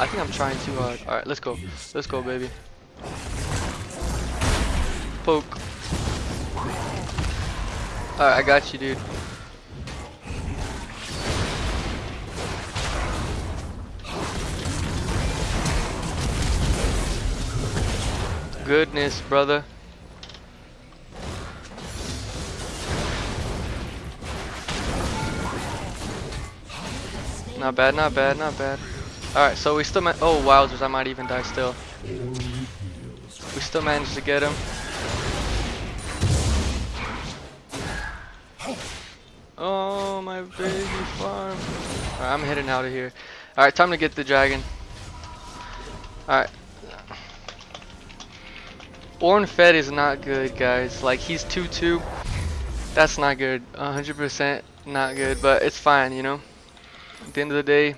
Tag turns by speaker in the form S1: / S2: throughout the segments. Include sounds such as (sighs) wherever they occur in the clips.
S1: I think I'm trying too hard. Alright, let's go. Let's go, baby. Poke. Alright, I got you, dude. Goodness, brother. Not bad, not bad, not bad. Alright, so we still ma- Oh, wowzers, I might even die still. We still managed to get him. Oh, my baby farm. I'm heading out of here. Alright, time to get the dragon. Alright. Ornn Fed is not good, guys. Like, he's 2-2. That's not good. 100% not good, but it's fine, you know? At the end of the day,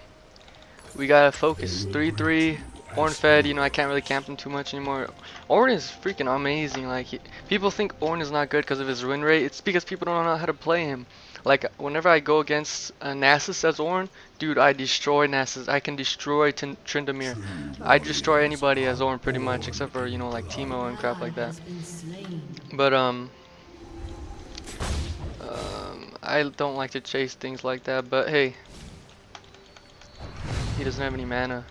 S1: we gotta focus. 3-3, Ornn Fed, you know, I can't really camp him too much anymore. Ornn is freaking amazing. Like, he, people think Ornn is not good because of his win rate. It's because people don't know how to play him. Like, whenever I go against uh, Nasus as Ornn, dude, I destroy Nasus. I can destroy T Tryndamere. I destroy anybody as Ornn pretty much, except for, you know, like Teemo and crap like that. But, um, um, I don't like to chase things like that, but hey, he doesn't have any mana.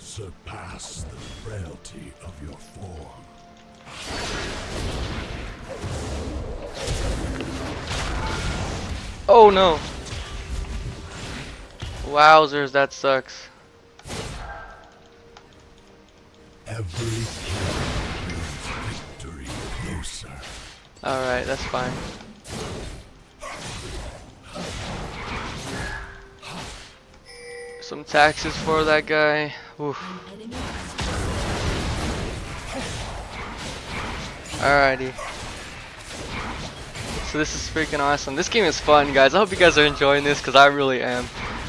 S2: Surpass the frailty of your form.
S1: Oh no! Wowzers, that sucks.
S2: Every victory closer.
S1: Alright, that's fine. Some taxes for that guy. Oof. Alrighty. So this is freaking awesome. This game is fun, guys. I hope you guys are enjoying this, because I really am.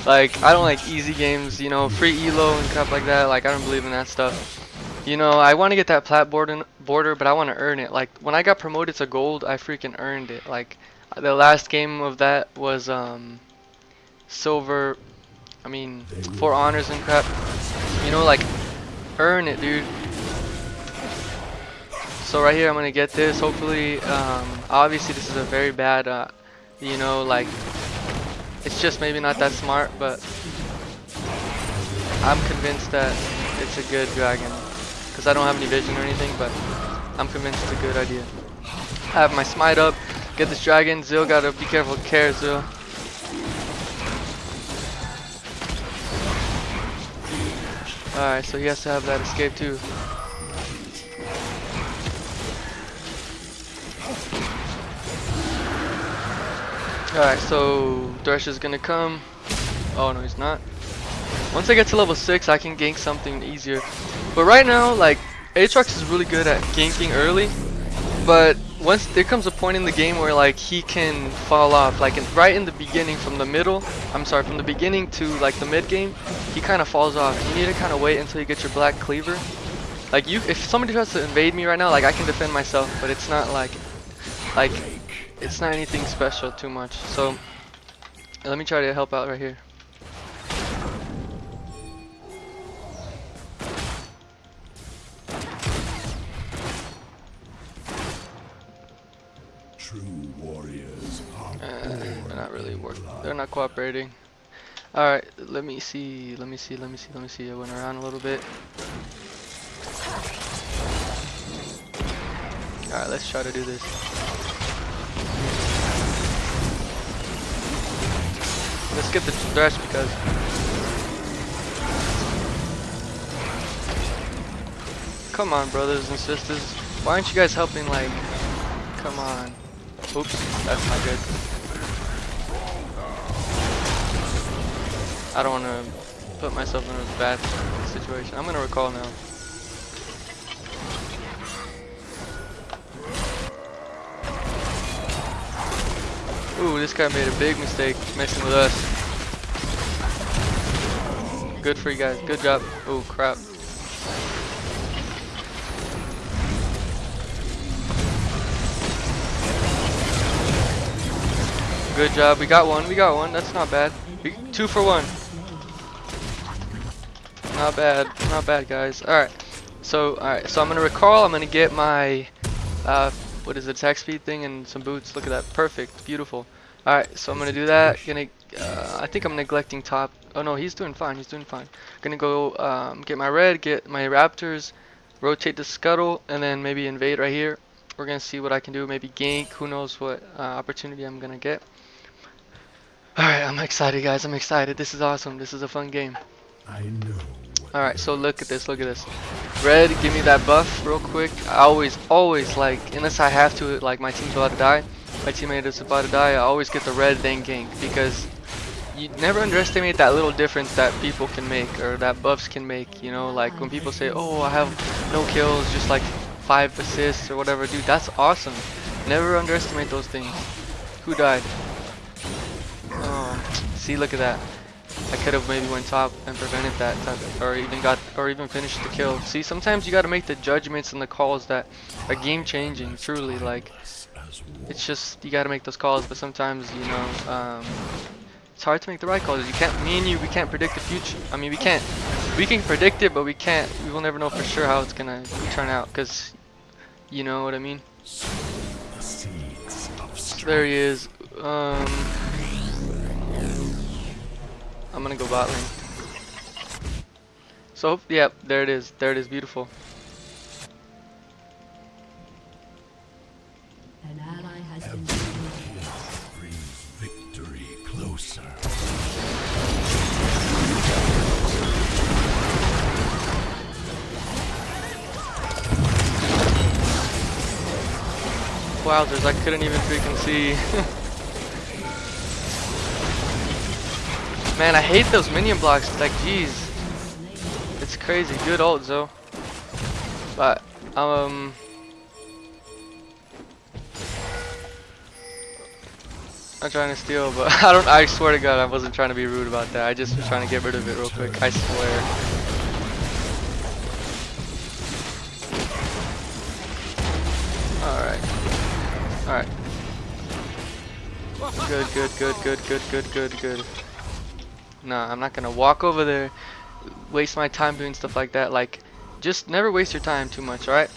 S1: Like, I don't like easy games, you know, free elo and crap like that. Like, I don't believe in that stuff. You know, I want to get that plat border, border, but I want to earn it. Like, when I got promoted to gold, I freaking earned it. Like, the last game of that was, um, silver, I mean, four honors and crap. You know, like, earn it, dude. So right here, I'm gonna get this. Hopefully, um, obviously this is a very bad, uh, you know, like, it's just maybe not that smart, but I'm convinced that it's a good dragon. Because I don't have any vision or anything, but I'm convinced it's a good idea. I have my smite up, get this dragon. Zil gotta be careful, care Zill. Alright, so he has to have that escape too. Alright, so Thresh is gonna come. Oh no, he's not. Once I get to level 6, I can gank something easier. But right now, like, Aatrox is really good at ganking early. But once there comes a point in the game where like he can fall off, like in, right in the beginning from the middle, I'm sorry, from the beginning to like the mid game, he kind of falls off. You need to kind of wait until you get your black cleaver. Like you, if somebody tries to invade me right now, like I can defend myself, but it's not like, like, it's not anything special too much. So let me try to help out right here.
S2: True warriors
S1: Uh, they're not really working. They're not cooperating. Alright, let me see. Let me see. Let me see. Let me see. I went around a little bit. Alright, let's try to do this. Let's get the thresh because Come on brothers and sisters. Why aren't you guys helping like come on. Oops, that's not good. I don't want to put myself in a bad situation. I'm going to recall now. Ooh, this guy made a big mistake messing with us. Good for you guys. Good job. Oh, crap. Good job. We got one. We got one. That's not bad. We, two for one. Not bad, not bad, guys. All right. So, all right. So I'm gonna recall. I'm gonna get my, uh, what is it, attack speed thing and some boots. Look at that. Perfect. Beautiful. All right. So I'm gonna do that. Gonna. Uh, I think I'm neglecting top. Oh no, he's doing fine. He's doing fine. Gonna go um, get my red, get my raptors, rotate the scuttle, and then maybe invade right here. We're gonna see what I can do. Maybe gank. Who knows what uh, opportunity I'm gonna get. Alright, I'm excited guys, I'm excited. This is awesome. This is a fun game.
S2: I know.
S1: Alright, so look at this, look at this. Red, give me that buff real quick. I always, always like, unless I have to, like my team's about to die, my teammate is about to die, I always get the red then gank because you never underestimate that little difference that people can make or that buffs can make, you know, like when people say, oh, I have no kills, just like five assists or whatever, dude, that's awesome. Never underestimate those things. Who died? See, look at that. I could have maybe went top and prevented that type of, or even got or even finished the kill. See, sometimes you got to make the judgments and the calls that are game changing. Truly, like it's just you got to make those calls. But sometimes you know um, it's hard to make the right calls. You can't. Me and you, we can't predict the future. I mean, we can't. We can predict it, but we can't. We will never know for sure how it's gonna turn out. Cause you know what I mean. There he is. Um, I'm gonna go bot lane. So, yeah, there it is. There it is. Beautiful.
S3: An ally has been
S2: Brings victory closer.
S1: Wowzers, I couldn't even freaking see. (laughs) Man, I hate those minion blocks. Like, jeez. It's crazy. Good ult, though. But, um... I'm trying to steal, but (laughs) I don't. I swear to God, I wasn't trying to be rude about that. I just was trying to get rid of it real quick. I swear. All right. All right. Good, good, good, good, good, good, good, good. Nah, I'm not gonna walk over there, waste my time doing stuff like that. Like, just never waste your time too much, alright?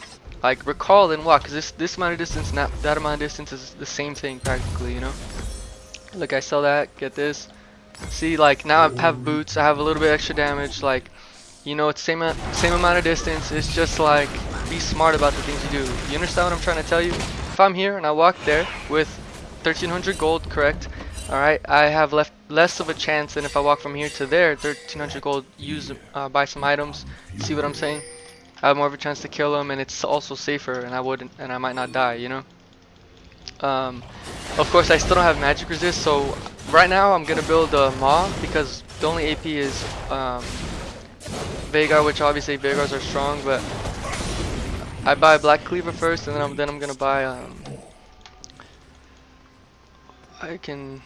S1: Like, recall and walk, cause this this amount of distance, and that that amount of distance is the same thing practically, you know. Look, I sell that, get this. See, like now I have boots, I have a little bit extra damage. Like, you know, it's same uh, same amount of distance. It's just like be smart about the things you do. You understand what I'm trying to tell you? If I'm here and I walk there with 1300 gold, correct? All right, I have left less of a chance than if I walk from here to there. 1300 gold, use uh, buy some items. See what I'm saying? I have more of a chance to kill them, and it's also safer, and I wouldn't, and I might not die. You know. Um, of course, I still don't have magic resist, so right now I'm gonna build a Maw because the only AP is um, Veigar, which obviously Veigars are strong, but I buy Black Cleaver first, and then I'm then I'm gonna buy. Um, I can.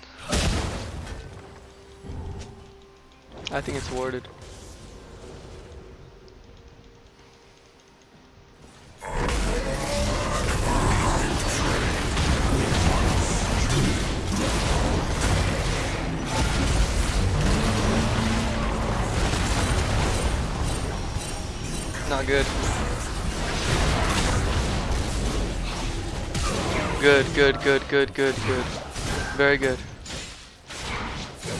S1: I think it's warded. Not good. Good, good, good, good, good, good. Very good.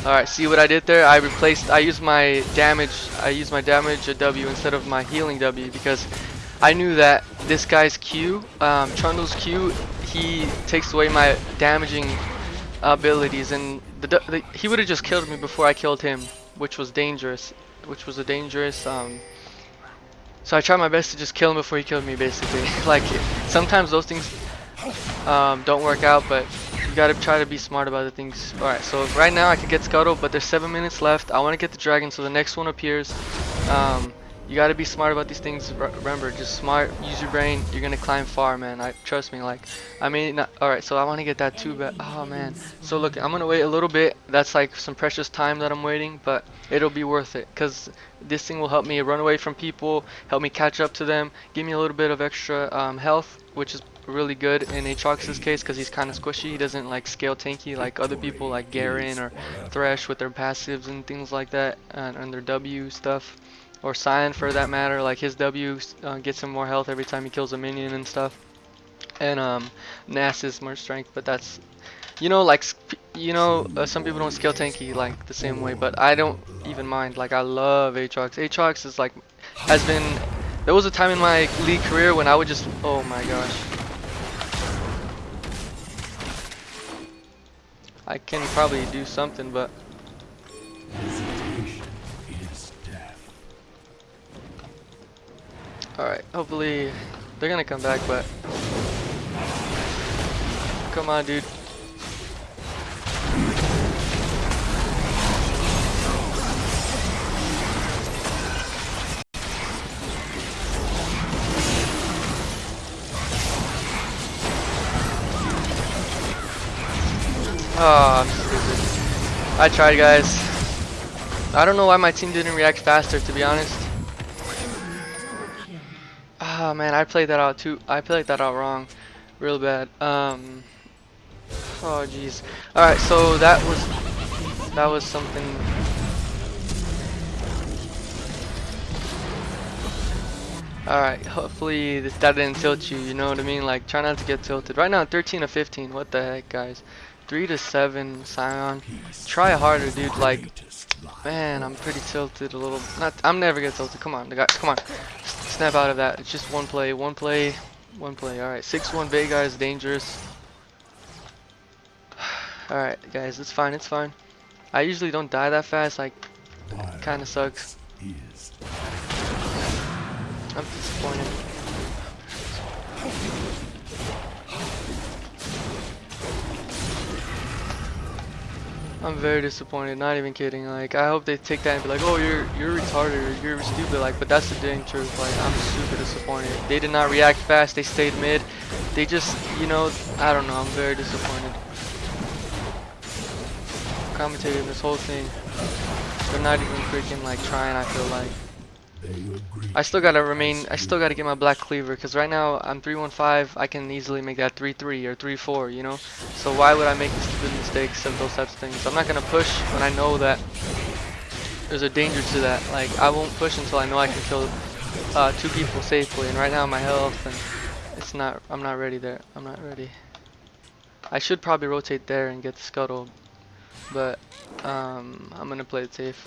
S1: Alright, see what I did there? I replaced, I used my damage, I used my damage W instead of my healing W because I knew that this guy's Q, um, Trundle's Q, he takes away my damaging abilities and the, the, he would have just killed me before I killed him, which was dangerous, which was a dangerous, um, so I tried my best to just kill him before he killed me basically. (laughs) like, sometimes those things um, don't work out, but gotta try to be smart about the things. Alright, so right now I could get Scuttle, but there's 7 minutes left. I want to get the Dragon, so the next one appears. Um, you gotta be smart about these things. Re- Remember, just smart, use your brain. You're gonna climb far, man. I Trust me, like, I mean, not, alright, so I want to get that too, but, oh man. So look, I'm gonna wait a little bit. That's like some precious time that I'm waiting, but it'll be worth it, because this thing will help me run away from people, help me catch up to them, give me a little bit of extra um, health, which is really good in Aatrox's case because he's kind of squishy. He doesn't like scale tanky like other people like Garen or Thresh with their passives and things like that and, and their W stuff. or Scion for that matter. Like his W uh, gets him more health every time he kills a minion and stuff. And um, is more strength, but that's you know like you know uh, some people don't scale tanky like the same way, but I don't even mind. Like I love Aatrox. Aatrox is like has been. There was a time in my league career when I would just oh my gosh. I can probably do something, but. Alright, hopefully they're gonna come back, but come on, dude. Oh, I'm stupid. I tried, guys. I don't know why my team didn't react faster, to be honest. Ah man, I played that out too. I played that out wrong, real bad. Um. Oh jeez. All right, so that was that was something. All right, hopefully this, that didn't tilt you. You know what I mean? Like try not to get tilted. Right now, 13 to 15. What the heck, guys? Three to seven, Scion. Try harder, dude. Like Man, I'm pretty tilted a little. Not, I'm never get tilted. Come on, the guy. Come on, snap out of that. It's just one play, one play, one play. All right, six-one Veigar is dangerous. (sighs) All right, guys, it's fine. It's fine. I usually don't die that fast. Like, kind of sucks. I'm disappointed. I'm very disappointed, not even kidding. Like, I hope they take that and be like, oh, you're you're retarded you're stupid. Like, but that's the dang truth. Like, I'm super disappointed. They did not react fast. They stayed mid. They just, you know, I don't know. I'm very disappointed. Commentating this whole thing. They're not even freaking like trying. I feel like. I still gotta remain. I still gotta get my black cleaver because right now I'm 315. I can easily make that 3-3 or 3-4. You know. So why would I make stupid mistakes of those types of things? I'm not gonna push when I know that there's a danger to that. Like I won't push until I know I can kill uh, two people safely. And right now my health and it's not. I'm not ready there. I'm not ready. I should probably rotate there and get the scuttle, but um, I'm gonna play it safe.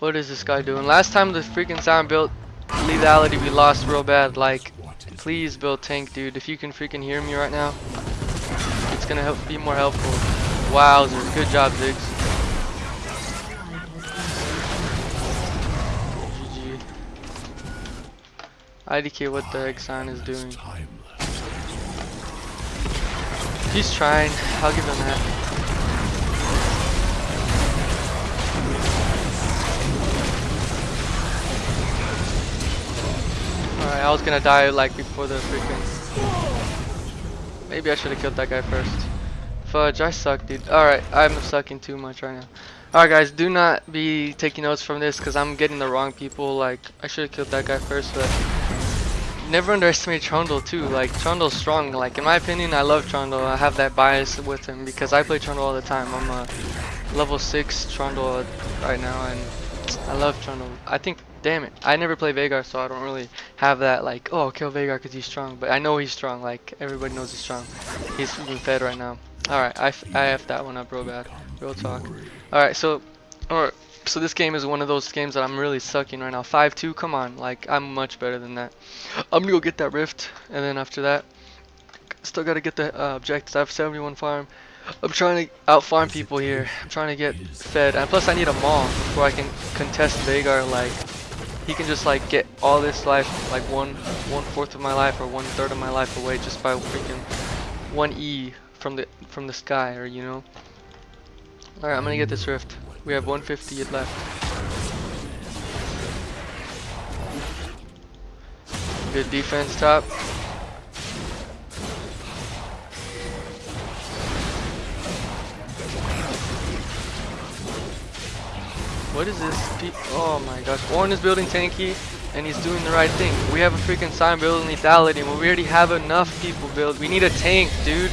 S1: What is this guy doing? Last time the freaking sound built lethality we lost real bad. Like, please build tank, dude. If you can freaking hear me right now, it's gonna help be more helpful. Wowzers, good job, Ziggs. IDK, what the heck Scion is doing? He's trying. I'll give him that. Alright, I was gonna die like before the freaking. Maybe I should have killed that guy first. Fudge, I suck, dude. Alright, I'm sucking too much right now. Alright, guys, do not be taking notes from this because I'm getting the wrong people. Like, I should have killed that guy first, but never underestimate Trundle too. Like Trundle's strong. Like in my opinion, I love Trundle. I have that bias with him because I play Trundle all the time. I'm a level six Trundle right now, and I love Trundle. I think, damn it, I never play Veigar, so I don't really have that like, oh, kill Veigar because he's strong. But I know he's strong. Like everybody knows he's strong. He's being fed right now. All right, I I f that one up real bad. Real talk. All right, so, all right. So this game is one of those games that I'm really sucking right now. 5-2, come on. Like, I'm much better than that. I'm gonna go get that rift, and then after that, still gotta get the uh, objectives. I have 71 farm. I'm trying to out farm people here. I'm trying to get fed, and plus I need a maul before I can contest Veigar. Like, he can just like get all this life, like one one fourth of my life or one third of my life away just by freaking one E from the from the sky, or you know. All right, I'm gonna get this rift. We have 150 left. Good defense top. What is this? Oh my gosh. Ornn is building tanky and he's doing the right thing. We have a freaking Scion building lethality when we already have enough people build. We need a tank, dude.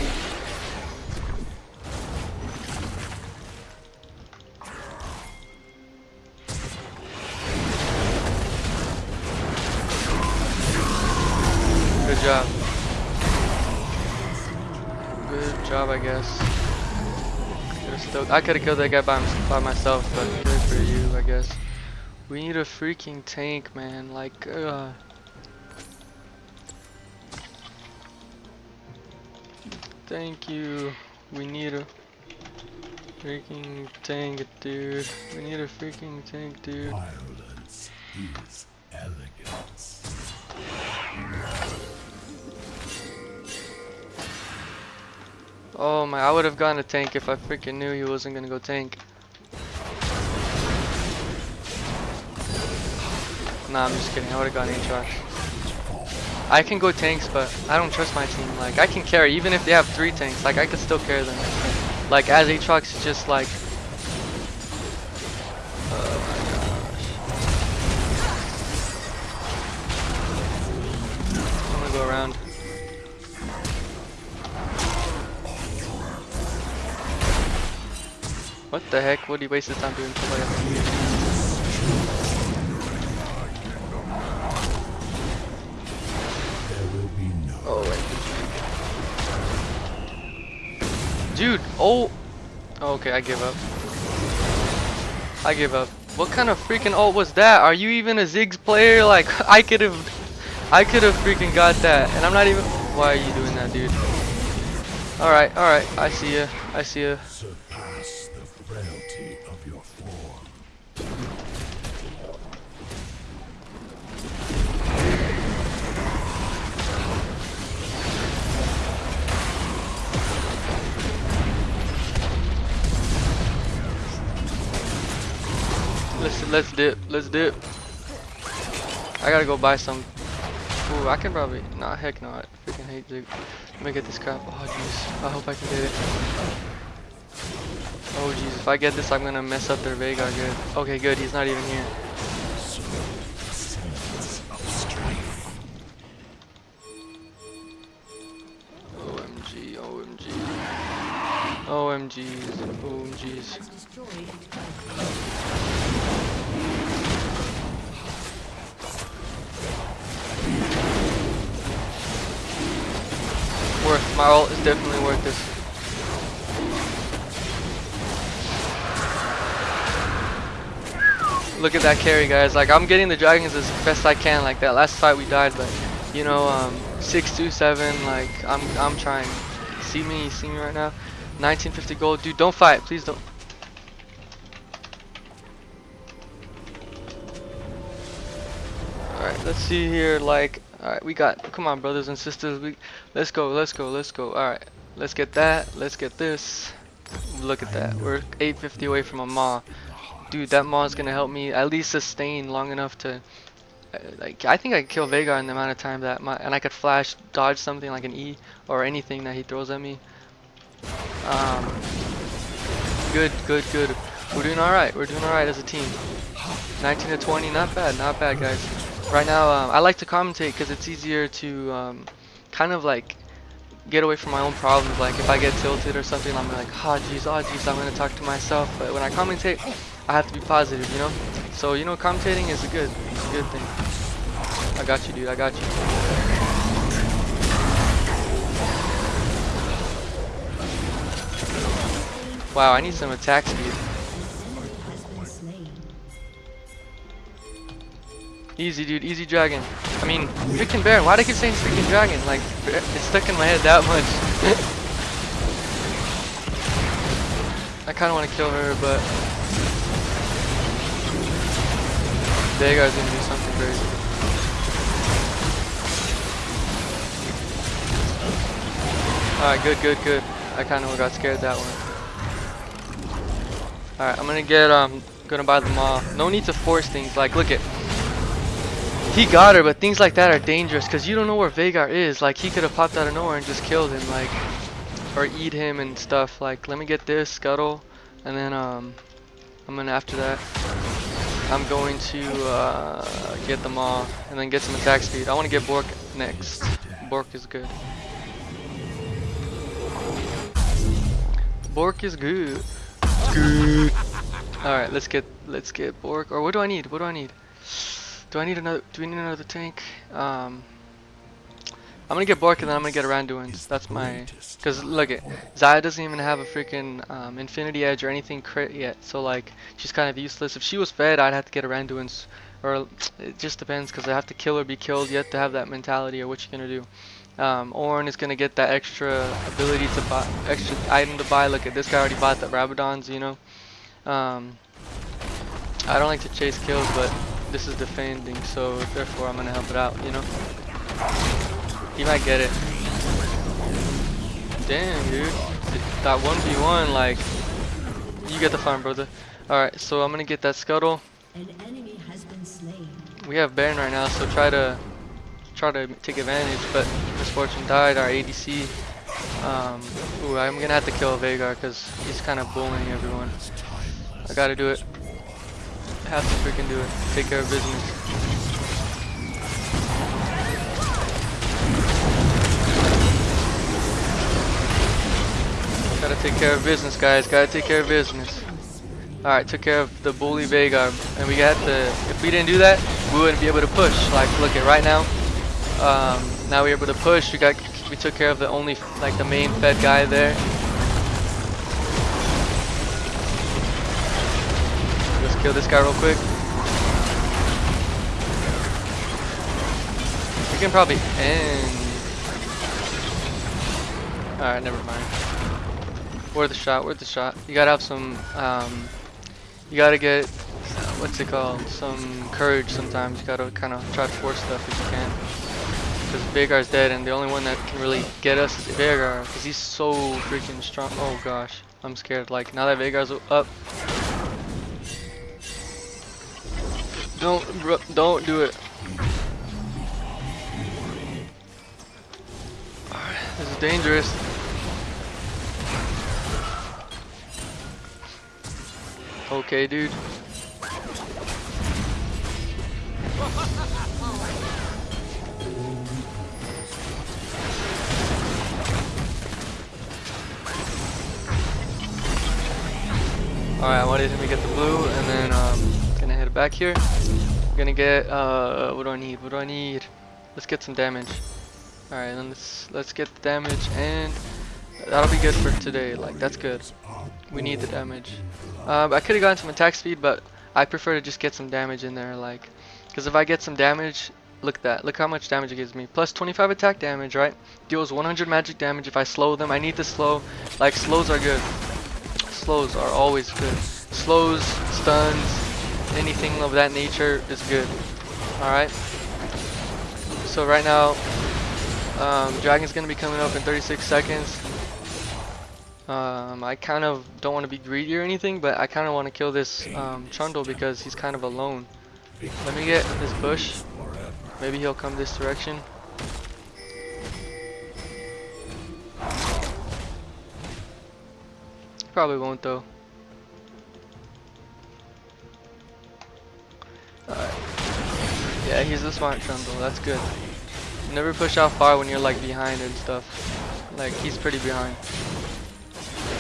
S1: Good job, I guess. Still- I could have killed that guy by, by myself, but good for you, I guess. We need a freaking tank, man. Like. Thank you. We need a freaking tank, dude. We need a freaking tank, dude.
S2: Violence is elegance.
S1: Oh my, I would have gone to tank if I freaking knew he wasn't gonna go tank. Nah, I'm just kidding. I would have gone Aatrox. I can go tanks, but I don't trust my team. Like, I can carry, even if they have three tanks. Like, I can still carry them. Like, as Aatrox, just like... Oh my gosh. I'm gonna go around. What the heck? What did he waste his time doing?
S2: No
S1: oh, wait. Dude, oh. Okay, I give up. I give up. What kind of freaking ult was that? Are you even a Ziggs player? Like, (laughs) I could have, I could have freaking got that, and I'm not even. Why are you doing that, dude? All right, all right. I see ya. I see ya.
S2: surpass
S1: Let's let's dip. Let's dip. I gotta go buy some. Ooh, I can probably. Nah, heck no. I freaking hate Zig. Let me get this crap. Oh jeez. I hope I can get it. Oh jeez. If I get this, I'm gonna mess up their Veigar good. Okay, good. He's not even here. OMG. OMG. OMGs. OMGs. My ult is definitely worth this. Look at that carry, guys. Like, I'm getting the dragons as best I can. Like, that last fight we died, but, you know, um, 627, like, I'm, I'm trying. See me? See me right now? 1950 gold. Dude, don't fight. Please don't. Alright, let's see here. Like, alright, we got, come on, brothers and sisters. We, Let's go, let's go, let's go. Alright, let's get that. Let's get this. Look at that. We're 850 away from a Maw. Dude, that Maw is going to help me at least sustain long enough to. uh, Like, I think I could kill Veigar in the amount of time that my. And I could flash, dodge something like an E or anything that he throws at me. Um, good, good, good. We're doing alright. We're doing alright as a team. 19 to 20, not bad, not bad, guys. Right now, um, I like to commentate because it's easier to um, kind of like get away from my own problems. Like if I get tilted or something, I'm like, ah, jeez, oh, jeez, I'm gonna talk to myself. But when I commentate, I have to be positive, you know. So you know, commentating is a good, it's a good thing. I got you, dude. I got you. Wow, I need some attack speed. Easy, dude. Easy dragon. I mean, freaking Baron. Why do I keep saying freaking dragon? Like, it's stuck in my head that much. (laughs) I kind of want to kill her, but Veigar's gonna do something crazy. Alright, good, good, good. I kind of got scared that one. Alright, I'm gonna get, um, gonna buy the maw. No need to force things. Like, look at. He got her, but things like that are dangerous because you don't know where Veigar is. Like, he could have popped out of nowhere and just killed him, like, or eat him and stuff. Like, let me get this scuttle, and then um, I'm gonna after that I'm going to uh, get them all and then get some attack speed. I want to get Bork next. Bork is good. Bork is good. Good. All right, let's get let's get Bork. Or what do I need? What do I need? Do I need another? Do we need another tank? Um, I'm gonna get Bork and then I'm gonna get Randuin's. That's my. Cause look it, Xayah doesn't even have a freaking um, Infinity Edge or anything crit yet. So like, she's kind of useless. If she was fed, I'd have to get a Randuin's. Or it just depends, cause I have to kill or be killed. You have to have that mentality or what you're gonna do. Um, Ornn is gonna get that extra ability to buy, extra item to buy. Look at this guy already bought the Rabadons, you know. Um, I don't like to chase kills, but this is defending, so therefore I'm gonna help it out, you know. He might get it. Damn, dude. That 1v1, like, you get the farm, brother. Alright, so I'm gonna get that scuttle.
S3: An enemy has been slain.
S1: We have Baron right now, so try to try to take advantage, but Miss Fortune died, our ADC. Um, ooh, I'm gonna have to kill Veigar because he's kind of bullying everyone. I gotta do it. Have to freaking do it. Take care of business. Gotta take care of business, guys. Gotta take care of business. Alright, took care of the bully Veigar. And we got the, if we didn't do that, we wouldn't be able to push. Like, look at right now. Um, now we're able to push. We got, we took care of the only, like the main fed guy there. Kill this guy real quick. We can probably end. Alright, never mind. Where's the shot? Where's the shot? You gotta have some, um, you gotta get, what's it called? Some courage sometimes. You gotta kind of try to force stuff if you can. Because Veigar's dead and the only one that can really get us is Veigar. Because he's so freaking strong. Oh gosh. I'm scared. Like, now that Veigar's up. Don't, don't do it. This is dangerous. Okay, dude. Alright, I wanted him to get the blue, and then um, back here. Gonna get uh, what do I need? What do I need? Let's get some damage. Alright, then let's let's get the damage, and that'll be good for today. Like that's good. We need the damage. Um, I could have gotten some attack speed, but I prefer to just get some damage in there, like, because if I get some damage, look at that. Look how much damage it gives me. Plus 25 attack damage, right? Deals 100 magic damage if I slow them. I need to slow. Like slows are good. Slows are always good. Slows, stuns, anything of that nature is good. All right. So right now, um, Dragon's gonna be coming up in 36 seconds. Um, I kind of don't want to be greedy or anything, but I kind of want to kill this um, Trundle because he's kind of alone. Let me get this bush. Maybe he'll come this direction. Probably won't though. Alright. Yeah, he's a smart Trundle. That's good. Never push out far when you're like behind and stuff. Like he's pretty behind.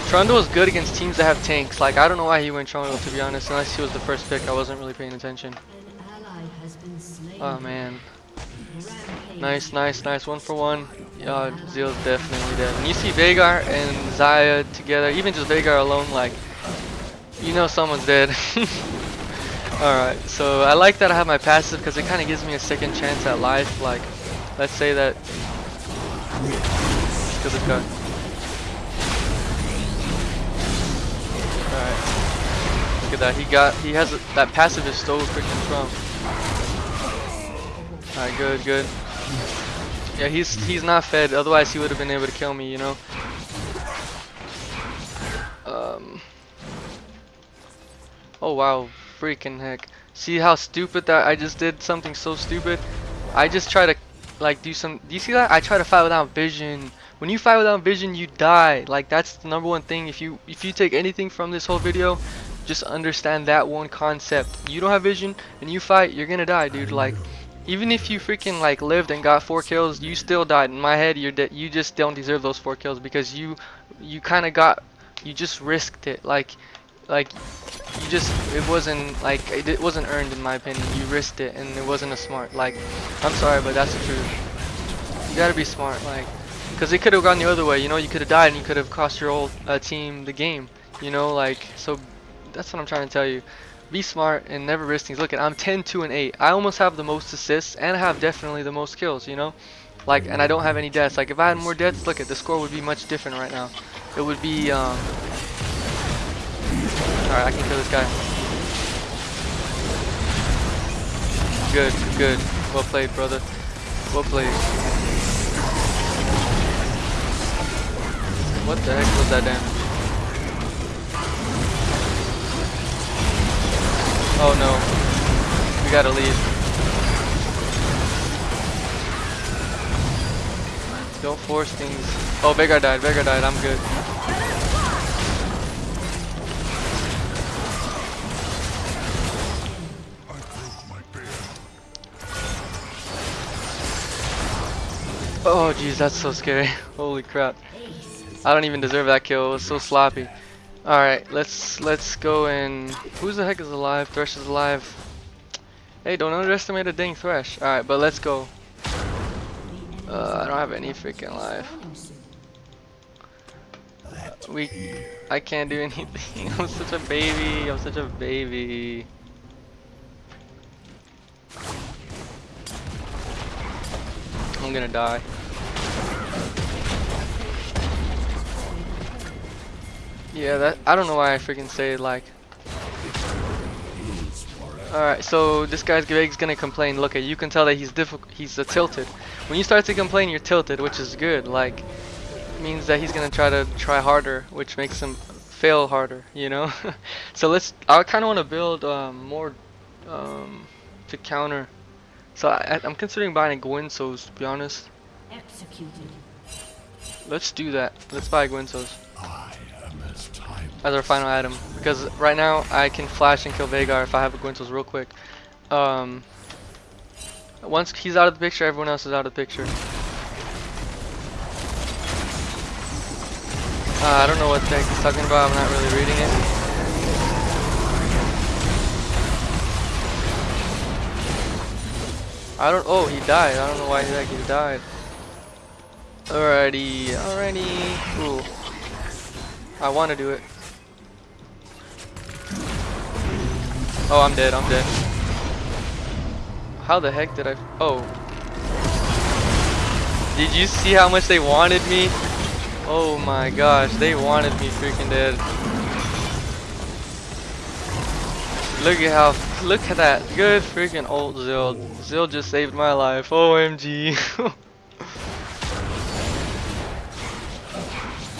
S1: Trundle is good against teams that have tanks. Like, I don't know why he went Trundle, to be honest. Unless he was the first pick, I wasn't really paying attention. Oh, man. Nice, nice, nice. One for one. Yeah, Zeal's definitely dead. When you see Veigar and Xayah together, even just Veigar alone, like, you know someone's dead. (laughs) Alright, so I like that I have my passive because it kind of gives me a second chance at life. Like, let's say that... This. Alright. Look at that. He got, he has, a, that passive is so freaking strong. Alright, good, good. Yeah, he's he's not fed. Otherwise, he would have been able to kill me. You know. Um. Oh wow, freaking heck! See how stupid that I just did something so stupid. I just try to like do some. Do you see that? I try to fight without vision. When you fight without vision, you die. Like that's the number one thing. If you if you take anything from this whole video, just understand that one concept. You don't have vision and you fight, you're gonna die, dude. Like, even if you freaking like lived and got four kills, you still died. In my head, you're dead. you just don't deserve those four kills because you you kind of got you just risked it. Like like you just it wasn't like it, wasn't earned in my opinion. You risked it and it wasn't a smart. Like I'm sorry, but that's the truth. You gotta be smart, like because it could have gone the other way. You know, you could have died and you could have cost your whole uh, team the game. You know, like so that's what I'm trying to tell you. Be smart and never risk things. Look at I'm 10, 2, and 8. I almost have the most assists and I have definitely the most kills. You know, like and I don't have any deaths. Like if I had more deaths, look at the score would be much different right now. It would be um. All right, I can kill this guy. Good, good. Well played, brother. Well played. What the heck was that damage? Oh no. We gotta leave. Don't force things. Oh, Veigar died. Veigar died. I'm good. Oh, jeez, that's so scary. (laughs) Holy crap. I don't even deserve that kill. It was so sloppy. All right, let's let's go and who's the heck is alive? Thresh is alive. Hey, don't underestimate a dang Thresh. All right, but let's go. Uh, I don't have any freaking life. We, I can't do (laughs) anything. I'm such a baby. I'm such a baby. I'm gonna die. Yeah, that I don't know why I freaking say it like. Alright, so this guy's Greg's gonna complain. Look, at you can tell that he's difficult. He's uh, tilted. When you start to complain, you're tilted, which is good. Like, means that he's gonna try to try harder, which makes him fail harder. You know. (laughs) so let's. I kind of want to build um, more um, to counter. So I, I'm considering buying a Guinsoo's, to be honest.
S3: Executed.
S1: Let's do that. Let's buy
S2: Guinsoo's. As
S1: our final item because right now I can flash and kill Veigar if I have a Guinsoo's real quick. Um, once he's out of the picture, everyone else is out of the picture. Uh, I don't know what the heck he's talking about. I'm not really reading it. I don't. Oh, he died. I don't know why the heck he died. Alrighty, alrighty. Ooh. I want to do it. Oh, I'm dead. I'm dead. How the heck did I? Oh. Did you see how much they wanted me? Oh my gosh, they wanted me freaking dead. Look at how, look at that. Good freaking old Zill. Zill just saved my life. OMG.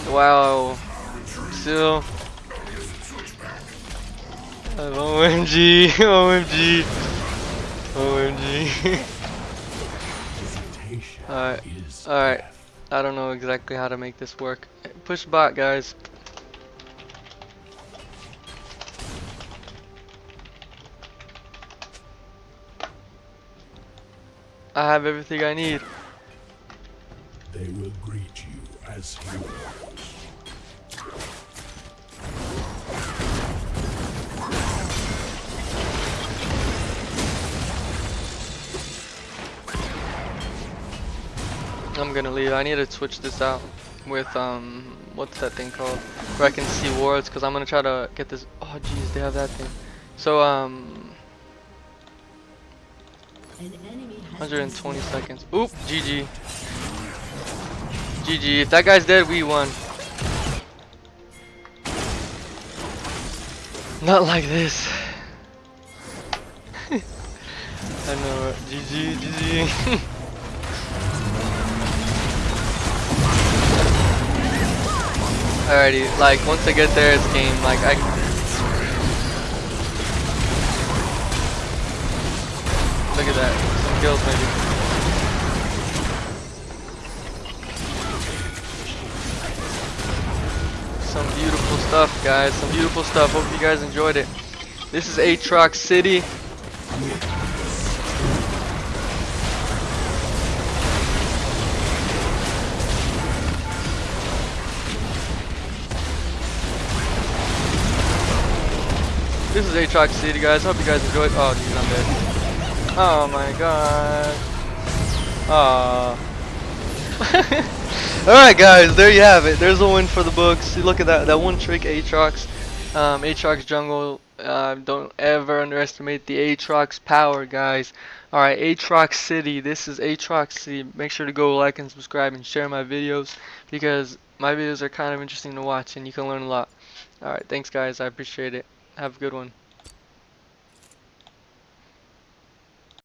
S1: (laughs) wow. Zill. OMG. OMG. OMG. alright, alright. I don't know exactly how to make this work. Push bot, guys. I have everything I need.
S2: They will greet you as heroes.
S1: I'm gonna leave. I need to switch this out with um, what's that thing called? Where I can see wards, cause I'm gonna try to get this. Oh, jeez, they have that thing. So um,
S3: An enemy has
S1: 120 seconds. Oop, GG. GG. If that guy's dead, we won. Not like this. (laughs) I know. GG. GG. (laughs) Alrighty, like once I get there, it's game. Like I. Look at that. Some kills maybe. Some beautiful stuff, guys. Some beautiful stuff. Hope you guys enjoyed it. This is Aatrox City. Aatrox City, guys. Hope you guys enjoyed. Oh, I'm dead. Oh my god. Aw. (laughs) Alright guys, there you have it. There's a win for the books. Look at that that one trick Aatrox. Um Aatrox jungle. Uh, don't ever underestimate the Aatrox power guys. Alright, Aatrox City. This is Aatrox City. Make sure to go like and subscribe and share my videos because my videos are kind of interesting to watch and you can learn a lot. Alright, thanks guys. I appreciate it. Have a good one.